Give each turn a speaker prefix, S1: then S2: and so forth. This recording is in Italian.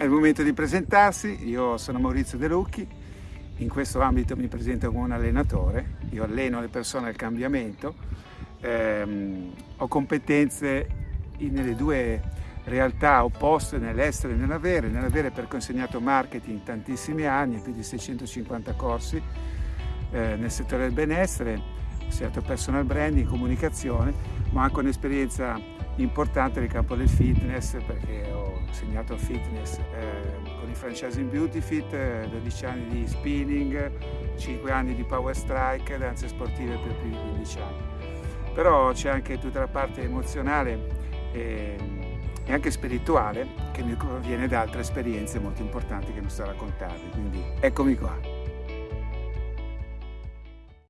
S1: È il momento di presentarsi, io sono Maurizio De Lucchi, in questo ambito mi presento come un allenatore, io alleno le persone al cambiamento, ehm, ho competenze nelle due realtà opposte nell'estero e nell'avere, nell'avere perché ho insegnato marketing tantissimi anni, più di 650 corsi eh, nel settore del benessere, ho insegnato personal branding, comunicazione, ma anche un'esperienza importante nel campo del fitness perché ho insegnato fitness eh, con il franchising Beauty Fit, eh, 12 anni di spinning, 5 anni di power strike, danze sportive per più di 15 anni. Però c'è anche tutta la parte emozionale e, e, anche spirituale che mi proviene da altre esperienze molto importanti che mi sto a raccontarvi, quindi eccomi qua.